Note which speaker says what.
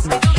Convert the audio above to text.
Speaker 1: stupid